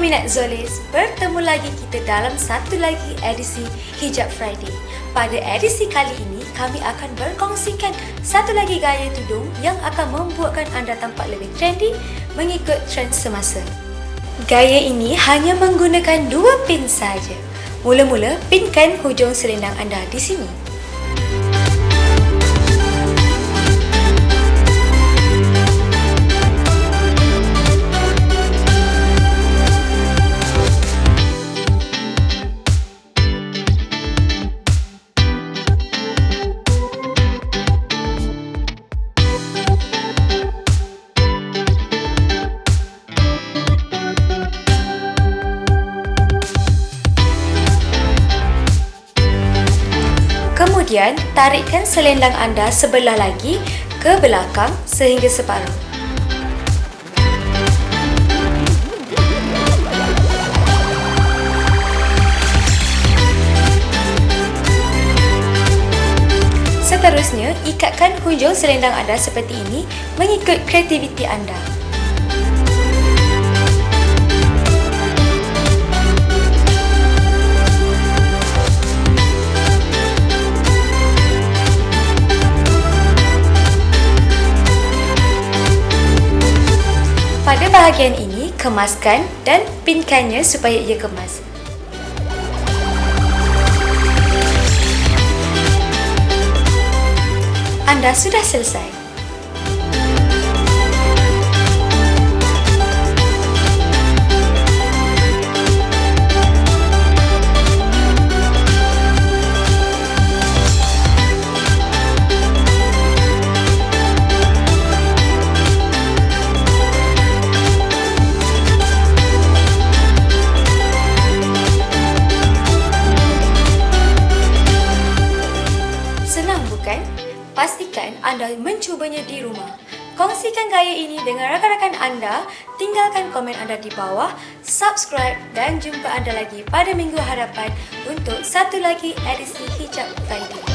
peminat Zolis, bertemu lagi kita dalam satu lagi edisi Hijab Friday. Pada edisi kali ini, kami akan berkongsikan satu lagi gaya tudung yang akan membuatkan anda tampak lebih trendy mengikut trend semasa. Gaya ini hanya menggunakan dua pin saja. Mula-mula, pinkan hujung selendang anda di sini. Kemudian, tarikkan selendang anda sebelah lagi ke belakang sehingga separuh. Seterusnya, ikatkan hujung selendang anda seperti ini mengikut kreativiti anda. Pada bahagian ini, kemaskan dan pinkannya supaya ia kemas. Anda sudah selesai. Pastikan anda mencubanya di rumah. Kongsikan gaya ini dengan rakan-rakan anda, tinggalkan komen anda di bawah, subscribe dan jumpa anda lagi pada minggu hadapan untuk satu lagi edisi Hijab Friday.